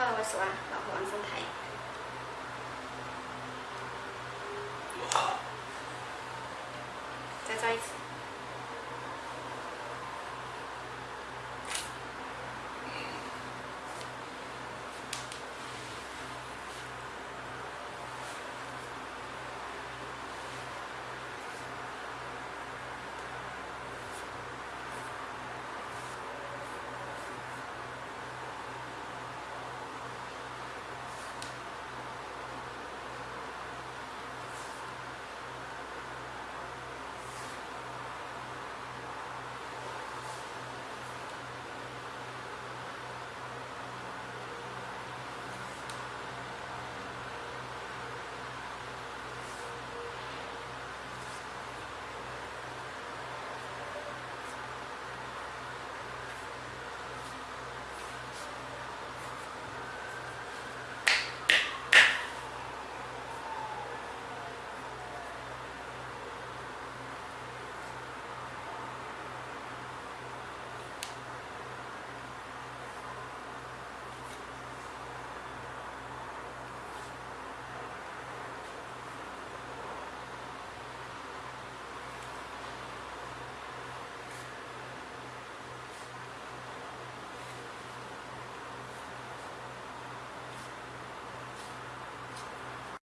好，我收了，然后往上抬。